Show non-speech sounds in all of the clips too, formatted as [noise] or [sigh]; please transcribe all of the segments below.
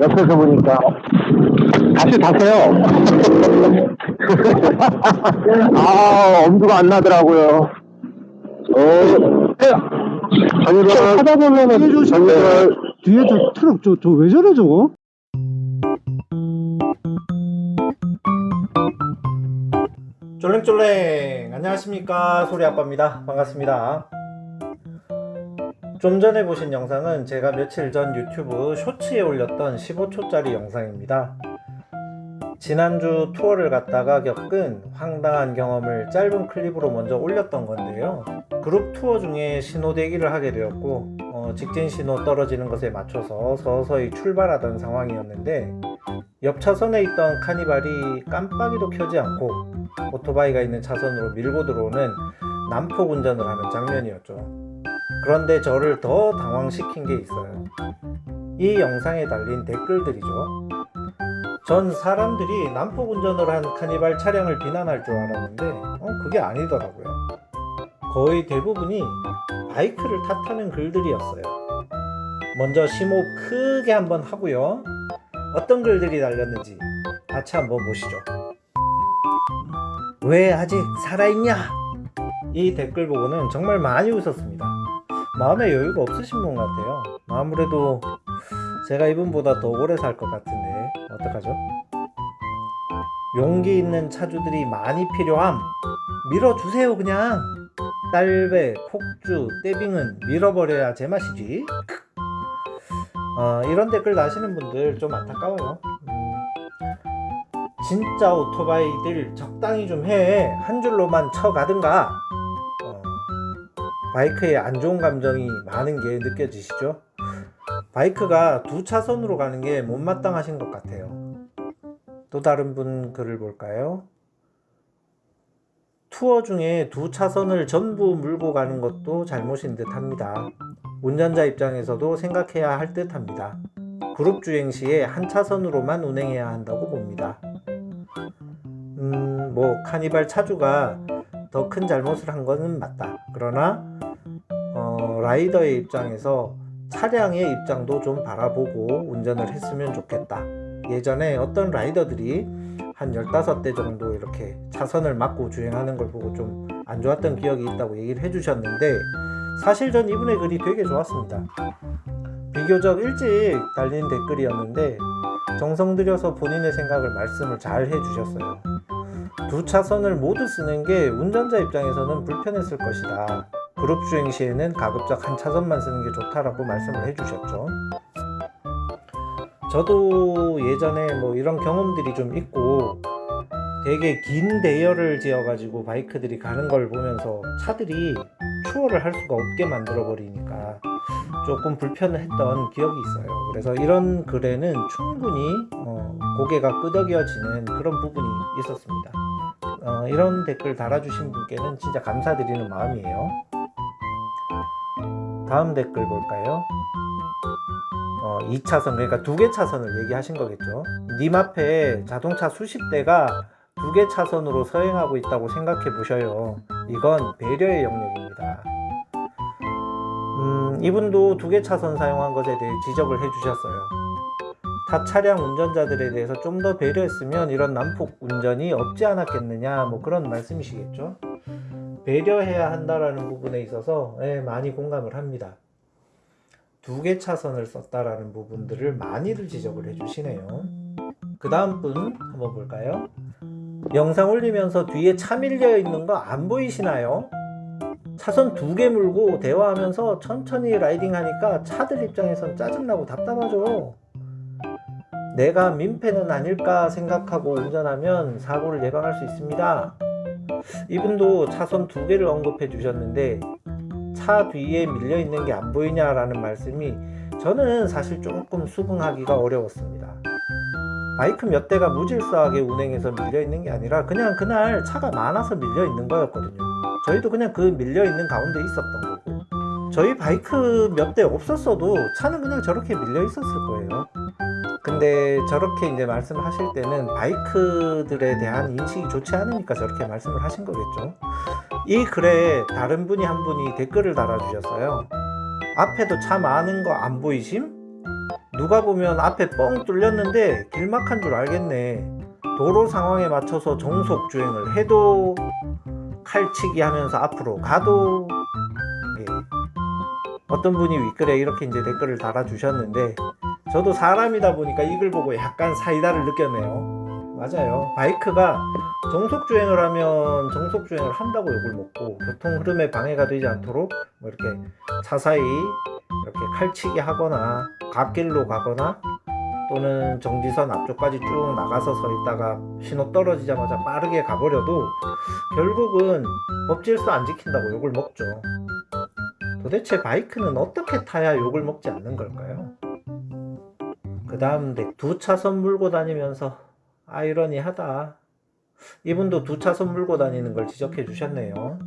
옆에서 보니까. 다시 타세요. [laughs] 아 엄두가 안 나더라고요. 어, 전설 하다 보면은 전설 뒤에 저 트럭 저 저 왜 저래 저거? 쫄랭쫄랭. 안녕하십니까. 소리 아빠입니다. 반갑습니다 좀 전에 보신 영상은 제가 며칠 전 유튜브 쇼츠에 올렸던 15초짜리 영상입니다 지난주 투어를 갔다가 겪은 황당한 경험을 짧은 클립으로 먼저 올렸던 건데요 그룹 투어 중에 신호 대기를 하게 되었고 어, 직진 신호 떨어지는 것에 맞춰서 서서히 출발하던 상황이었는데 옆 차선에 있던 카니발이 깜빡이도 켜지 않고 오토바이가 있는 차선으로 밀고 들어오는 난폭 운전을 하는 장면이었죠. 그런데 저를 더 당황시킨 게 있어요. 이 영상에 달린 댓글들이죠. 전 사람들이 난폭 운전을 한 카니발 차량을 비난할 줄 알았는데 어, 그게 아니더라고요. 거의 대부분이 바이크를 탓하는 글들이었어요. 먼저 심호흡 크게 한번 하고요. 어떤 글들이 달렸는지 같이 한번 보시죠. 왜 아직 살아있냐? 이 댓글 보고는 정말 많이 웃었습니다. 마음에 여유가 없으신 분 같아요. 아무래도 제가 이분보다 더 오래 살 것 같은데 어떡하죠? 용기 있는 차주들이 많이 필요함. 밀어주세요 그냥. 딸배, 폭주, 떼빙은 밀어버려야 제맛이지. 어, 이런 댓글 다시는 분들 좀 안타까워요. 음, 진짜 오토바이들 적당히 좀 해. 한 줄로만 쳐가든가. 어, 바이크에 안 좋은 감정이 많은 게 느껴지시죠? 바이크가 두 차선으로 가는 게 못마땅하신 것 같아요. 또 다른 분 글을 볼까요? 투어 중에 두 차선을 전부 물고 가는 것도 잘못인 듯 합니다. 운전자 입장에서도 생각해야 할 듯 합니다. 그룹 주행 시에 한 차선으로만 운행해야 한다고 봅니다. 음, 뭐, 카니발 차주가 더 큰 잘못을 한 것은 맞다. 그러나, 어, 라이더의 입장에서 차량의 입장도 좀 바라보고 운전을 했으면 좋겠다. 예전에 어떤 라이더들이 한 15대 정도 이렇게 차선을 막고 주행하는 걸 보고 좀 안 좋았던 기억이 있다고 얘기를 해주셨는데 사실 전 이분의 글이 되게 좋았습니다. 비교적 일찍 달린 댓글이었는데 정성 들여서 본인의 생각을 말씀을 잘 해주셨어요. 두 차선을 모두 쓰는 게 운전자 입장에서는 불편했을 것이다. 그룹 주행 시에는 가급적 한 차선만 쓰는 게 좋다라고 말씀을 해주셨죠. 저도 예전에 뭐 이런 경험들이 좀 있고 되게 긴 대열을 지어 가지고 바이크들이 가는 걸 보면서 차들이 추월을 할 수가 없게 만들어 버리니까 조금 불편했던 기억이 있어요. 그래서 이런 글에는 충분히 어, 고개가 끄덕여지는 그런 부분이 있었습니다. 어, 이런 댓글 달아주신 분께는 진짜 감사드리는 마음이에요 다음 댓글 볼까요? 어, 2차선 그러니까 두 개 차선을 얘기하신 거겠죠. 님 앞에 자동차 수십 대가 두 개 차선으로 서행하고 있다고 생각해 보셔요. 이건 배려의 영역입니다. 음, 이분도 두 개 차선 사용한 것에 대해 지적을 해 주셨어요. 타 차량 운전자들에 대해서 좀 더 배려했으면 이런 난폭 운전이 없지 않았겠느냐 뭐 그런 말씀이시겠죠 배려해야 한다라는 부분에 있어서 예, 많이 공감을 합니다 두 개 차선을 썼다라는 부분들을 많이들 지적을 해주시네요. 그 다음 분 한번 볼까요? 영상 올리면서 뒤에 차 밀려 있는 거 안 보이시나요? 차선 두 개 물고 대화하면서 천천히 라이딩 하니까 차들 입장에선 짜증나고 답답하죠. 내가 민폐는 아닐까 생각하고 운전하면 사고를 예방할 수 있습니다. 이분도 차선 두 개를 언급해 주셨는데 차 뒤에 밀려 있는 게 안 보이냐라는 말씀이 저는 사실 조금 수긍하기가 어려웠습니다. 바이크 몇 대가 무질서하게 운행해서 밀려 있는 게 아니라 그냥 그날 차가 많아서 밀려 있는 거였거든요. 저희도 그냥 그 밀려 있는 가운데 있었던 거고 저희 바이크 몇 대 없었어도 차는 그냥 저렇게 밀려 있었을 거예요. 근데 저렇게 이제 말씀하실 때는 바이크들에 대한 인식이 좋지 않으니까 저렇게 말씀을 하신 거겠죠. 이 글에 다른 분이 한 분이 댓글을 달아주셨어요. 앞에도 차 많은 거 안 보이심? 누가 보면 앞에 뻥 뚫렸는데 길막한 줄 알겠네. 도로 상황에 맞춰서 정속 주행을 해도 칼치기 하면서 앞으로 가도 예. 어떤 분이 윗글에 이렇게 이제 댓글을 달아주셨는데 저도 사람이다 보니까 이글 보고 약간 사이다를 느꼈네요. 맞아요. 바이크가 정속 주행을 하면 정속 주행을 한다고 욕을 먹고 교통 흐름에 방해가 되지 않도록 뭐 이렇게 차 사이 이렇게 칼치기 하거나 갓길로 가거나 또는 정지선 앞쪽까지 쭉 나가서 서 있다가 신호 떨어지자마자 빠르게 가버려도 결국은 법질서 안 지킨다고 욕을 먹죠. 도대체 바이크는 어떻게 타야 욕을 먹지 않는 걸까요? 그 다음 두 차선 물고 다니면서 아이러니하다. 이분도 두 차선 물고 다니는 걸 지적해 주셨네요.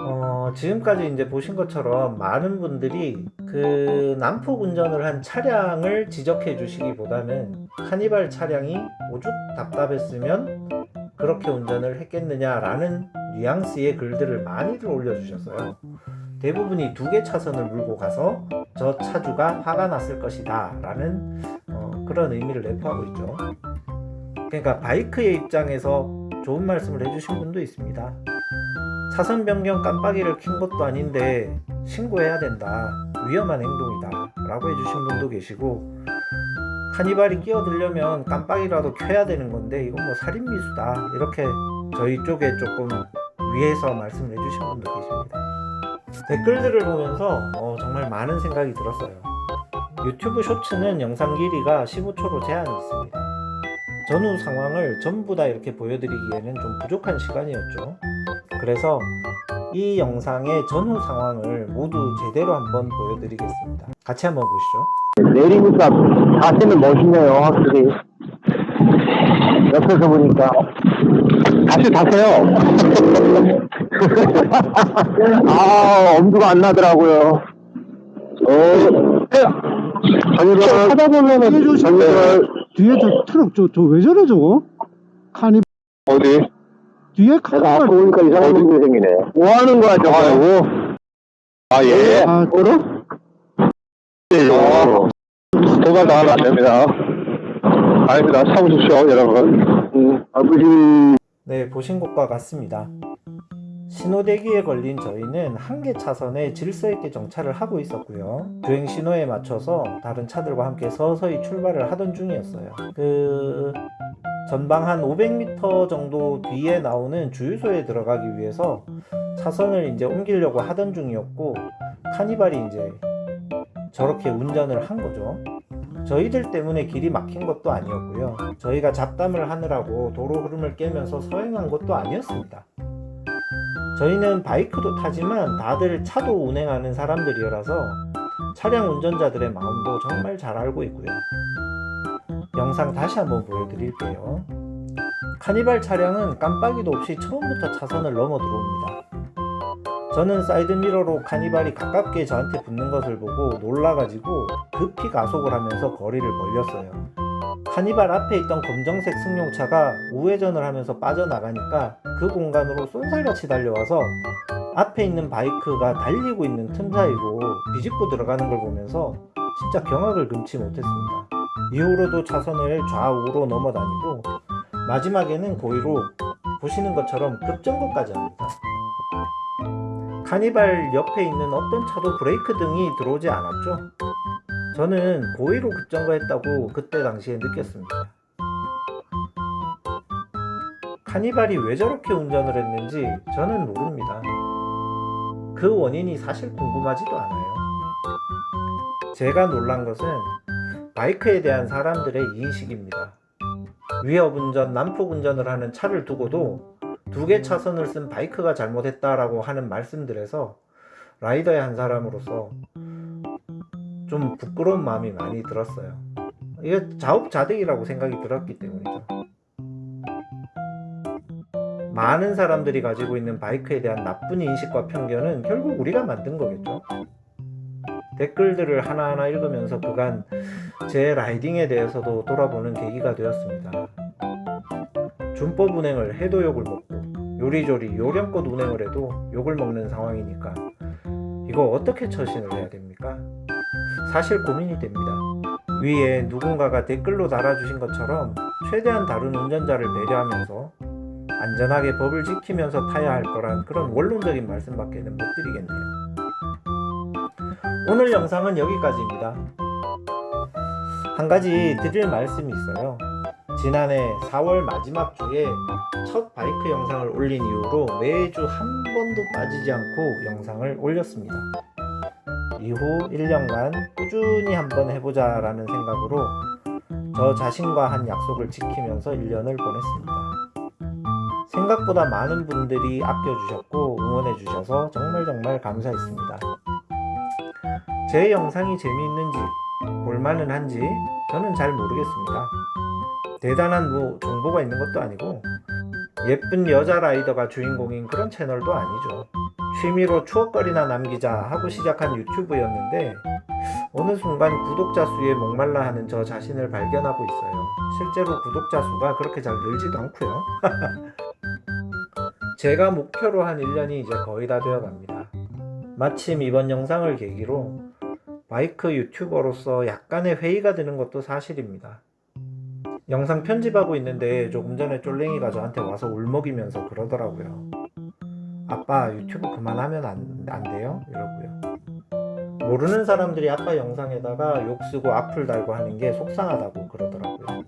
어, 지금까지 이제 보신 것처럼 많은 분들이 그 난폭 운전을 한 차량을 지적해 주시기보다는 카니발 차량이 오죽 답답했으면 그렇게 운전을 했겠느냐 라는 뉘앙스의 글들을 많이들 올려주셨어요. 대부분이 두 개 차선을 물고 가서 저 차주가 화가 났을 것이다 라는 어, 그런 의미를 내포하고 있죠. 그러니까 바이크의 입장에서 좋은 말씀을 해주신 분도 있습니다. 차선 변경 깜빡이를 킨 것도 아닌데 신고해야 된다. 위험한 행동이다. 라고 해주신 분도 계시고 카니발이 끼어들려면 깜빡이라도 켜야 되는 건데 이건 뭐 살인미수다. 이렇게 저희 쪽에 조금 위에서 말씀을 해주신 분도 계십니다. 댓글들을 보면서 어, 정말 많은 생각이 들었어요. 유튜브 쇼츠는 영상 길이가 15초로 제한이 있습니다. 전후 상황을 전부 다 이렇게 보여드리기에는 좀 부족한 시간이었죠. 그래서 이 영상의 전후 상황을 모두 제대로 한번 보여드리겠습니다. 같이 한번 보시죠. 내리니까 자세는 멋있네요, 확실히. 옆에서 보니까. 다시 타세요. [laughs] 아, 엄두가 안 나더라고요. 어, 전설, 하다 보면은 전설, 뒤에 저 트럭 저 저 왜 저래 저거? 카니 어디? 뒤에 내가 앞에 카니발 보니까 이상한 분이 생기네. 뭐 하는 거야, 저거? 아, 예. 아, 뭐로? 예, 어. 도발 당하면 안 됩니다. 아닙니다. 참으십시오, 여러분. 음, 아버지. 네, 보신 것과 같습니다. 신호대기에 걸린 저희는 한 개 차선에 질서 있게 정차를 하고 있었고요. 주행 신호에 맞춰서 다른 차들과 함께 서서히 출발을 하던 중이었어요. 그 전방 한 500m 정도 뒤에 나오는 주유소에 들어가기 위해서 차선을 이제 옮기려고 하던 중이었고 카니발이 이제 저렇게 운전을 한 거죠. 저희들 때문에 길이 막힌 것도 아니었고요. 저희가 잡담을 하느라고 도로 흐름을 깨면서 서행한 것도 아니었습니다. 저희는 바이크도 타지만 다들 차도 운행하는 사람들이라서 차량 운전자들의 마음도 정말 잘 알고 있고요. 영상 다시 한번 보여드릴게요. 카니발 차량은 깜빡이도 없이 처음부터 차선을 넘어 들어옵니다. 저는 사이드미러로 카니발이 가깝게 저한테 붙는 것을 보고 놀라가지고 급히 가속을 하면서 거리를 벌렸어요. 카니발 앞에 있던 검정색 승용차가 우회전을 하면서 빠져나가니까 그 공간으로 쏜살같이 달려와서 앞에 있는 바이크가 달리고 있는 틈 사이로 비집고 들어가는 걸 보면서 진짜 경악을 금치 못했습니다. 이후로도 차선을 좌우로 넘어 다니고 마지막에는 고의로 보시는 것처럼 급정거까지 합니다. 카니발 옆에 있는 어떤 차도 브레이크 등이 들어오지 않았죠. 저는 고의로 급정거했다고 그때 당시에 느꼈습니다. 카니발이 왜 저렇게 운전을 했는지 저는 모릅니다. 그 원인이 사실 궁금하지도 않아요. 제가 놀란 것은 바이크에 대한 사람들의 인식입니다. 위협 운전, 난폭 운전을 하는 차를 두고도 두 개 차선을 쓴 바이크가 잘못했다라고 하는 말씀들에서 라이더의 한 사람으로서 좀 부끄러운 마음이 많이 들었어요. 이게 자업자득이라고 생각이 들었기 때문이죠. 많은 사람들이 가지고 있는 바이크에 대한 나쁜 인식과 편견은 결국 우리가 만든 거겠죠. 댓글들을 하나하나 읽으면서 그간 제 라이딩에 대해서도 돌아보는 계기가 되었습니다. 준법 운행을 해도 욕을 먹고 요리조리 요령껏 운행을 해도 욕을 먹는 상황이니까 이거 어떻게 처신을 해야 됩니까? 사실 고민이 됩니다. 위에 누군가가 댓글로 달아주신 것처럼 최대한 다른 운전자를 배려하면서 안전하게 법을 지키면서 타야 할 거란 그런 원론적인 말씀밖에는 못 드리겠네요. 오늘 영상은 여기까지입니다. 한 가지 드릴 말씀이 있어요. 지난해 4월 마지막 주에 첫 바이크 영상을 올린 이후로 매주 한 번도 빠지지 않고 영상을 올렸습니다. 이후 1년간 꾸준히 한번 해보자 라는 생각으로 저 자신과 한 약속을 지키면서 1년을 보냈습니다. 생각보다 많은 분들이 아껴주셨고 응원해주셔서 정말 정말 감사했습니다. 제 영상이 재미있는지 볼만은 한지 저는 잘 모르겠습니다. 대단한 뭐 정보가 있는 것도 아니고 예쁜 여자 라이더가 주인공인 그런 채널도 아니죠. 취미로 추억거리나 남기자 하고 시작한 유튜브였는데 어느 순간 구독자 수에 목말라 하는 저 자신을 발견하고 있어요. 실제로 구독자 수가 그렇게 잘 늘지도 않고요. [laughs] 제가 목표로 한 1년이 이제 거의 다 되어 갑니다. 마침 이번 영상을 계기로 바이크 유튜버로서 약간의 회의가 드는 것도 사실입니다. 영상 편집하고 있는데 조금 전에 쫄랭이가 저한테 와서 울먹이면서 그러더라고요. 아빠 유튜브 그만하면 안, 안 돼요? 이러고요. 모르는 사람들이 아빠 영상에다가 욕 쓰고 악플 달고 하는 게 속상하다고 그러더라고요.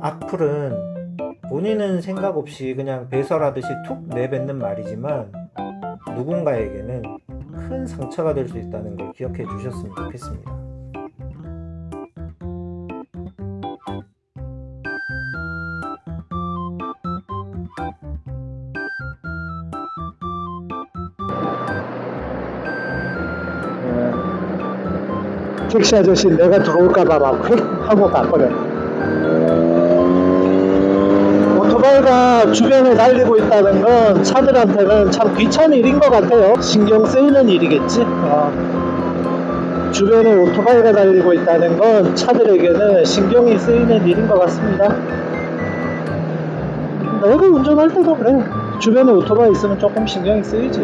악플은 본인은 생각 없이 그냥 배설하듯이 툭 내뱉는 말이지만 누군가에게는 큰 상처가 될 수 있다는 걸 기억해 주셨으면 좋겠습니다. 택시 아저씨 내가 들어올까봐 막 휙 하고 가버려. 오토바이가 주변에 달리고 있다는 건 차들한테는 참 귀찮은 일인 것 같아요. 신경 쓰이는 일이겠지. 어. 주변에 오토바이가 달리고 있다는 건 차들에게는 신경이 쓰이는 일인 것 같습니다. 내가 운전할 때도 그래. 주변에 오토바이 있으면 조금 신경이 쓰이지.